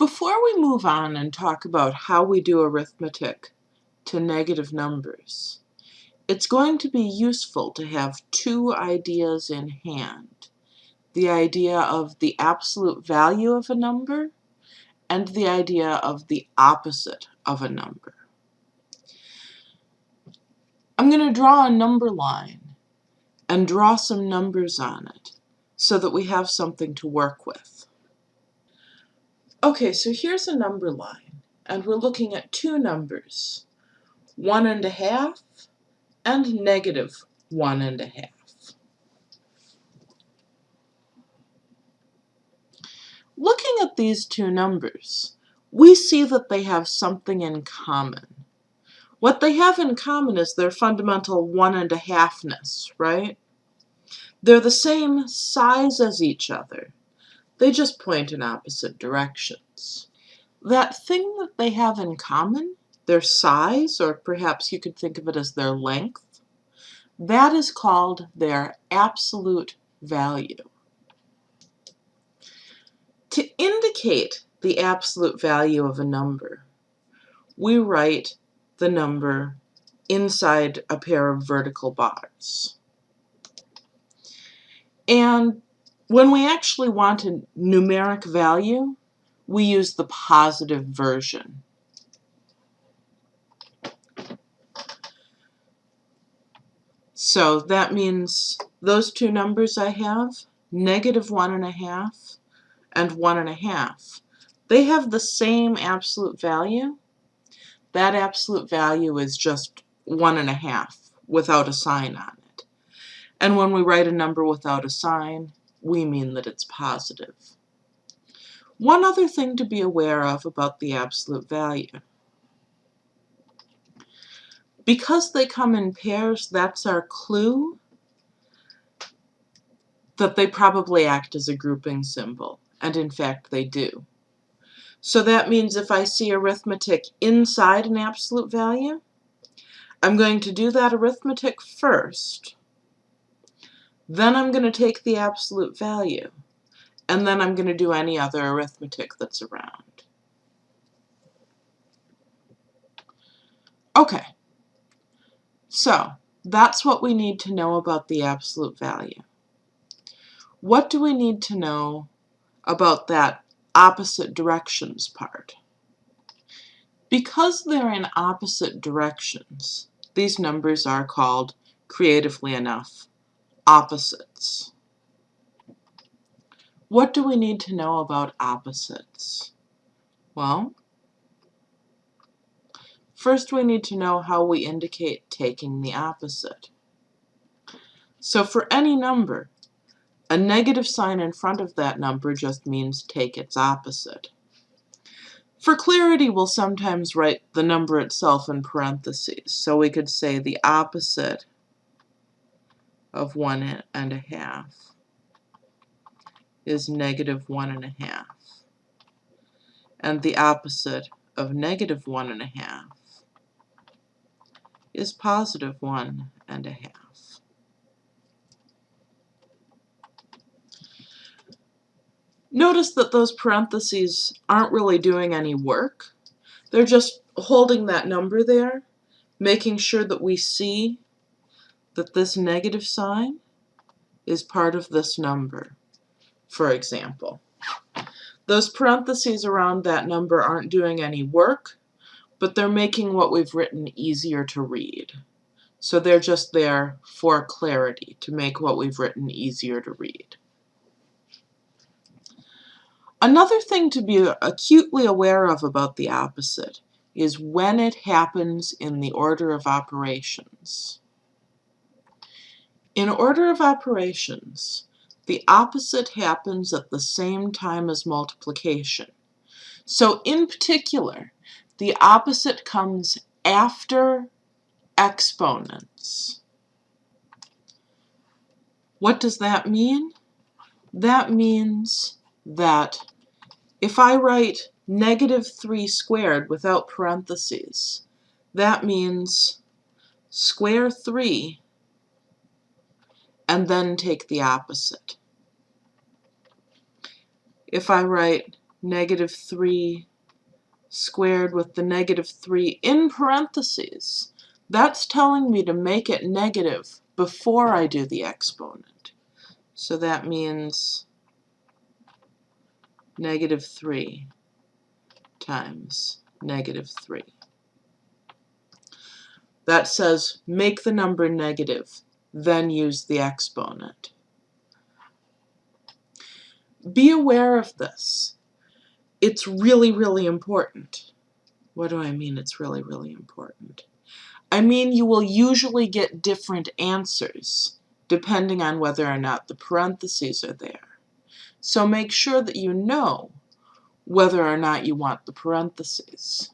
Before we move on and talk about how we do arithmetic to negative numbers, it's going to be useful to have two ideas in hand. The idea of the absolute value of a number and the idea of the opposite of a number. I'm going to draw a number line and draw some numbers on it so that we have something to work with. Okay, so here's a number line, and we're looking at two numbers, one and a half and negative one and a half. Looking at these two numbers, we see that they have something in common. What they have in common is their fundamental one and a halfness, right? They're the same size as each other. They just point in opposite directions. That thing that they have in common, their size, or perhaps you could think of it as their length, that is called their absolute value. To indicate the absolute value of a number, we write the number inside a pair of vertical bars. And when we actually want a numeric value, we use the positive version. So that means those two numbers I have, negative one and a half and one and a half, they have the same absolute value. That absolute value is just one and a half without a sign on it. And when we write a number without a sign, we mean that it's positive. One other thing to be aware of about the absolute value. Because they come in pairs, that's our clue that they probably act as a grouping symbol, and in fact they do. So that means if I see arithmetic inside an absolute value, I'm going to do that arithmetic first, then I'm going to take the absolute value, and then I'm going to do any other arithmetic that's around. Okay, so that's what we need to know about the absolute value. What do we need to know about that opposite directions part? Because they're in opposite directions, these numbers are called, creatively enough, opposites. What do we need to know about opposites? Well, first we need to know how we indicate taking the opposite. So for any number, a negative sign in front of that number just means take its opposite. For clarity, we'll sometimes write the number itself in parentheses. So we could say the opposite of one and a half is negative one and a half. And the opposite of negative one and a half is positive one and a half. Notice that those parentheses aren't really doing any work. They're just holding that number there, making sure that we see that this negative sign is part of this number, for example. Those parentheses around that number aren't doing any work, but they're making what we've written easier to read. So they're just there for clarity, to make what we've written easier to read. Another thing to be acutely aware of about the opposite is when it happens in the order of operations. In order of operations, the opposite happens at the same time as multiplication. So in particular, the opposite comes after exponents. What does that mean? That means that if I write negative 3 squared without parentheses, that means square 3 and then take the opposite. If I write negative 3 squared with the negative 3 in parentheses. That's telling me to make it negative before I do the exponent. So that means negative 3 times negative 3. That says make the number negative, then use the exponent. Be aware of this. It's really, really important. What do I mean it's really, really important? I mean you will usually get different answers depending on whether or not the parentheses are there. So make sure that you know whether or not you want the parentheses.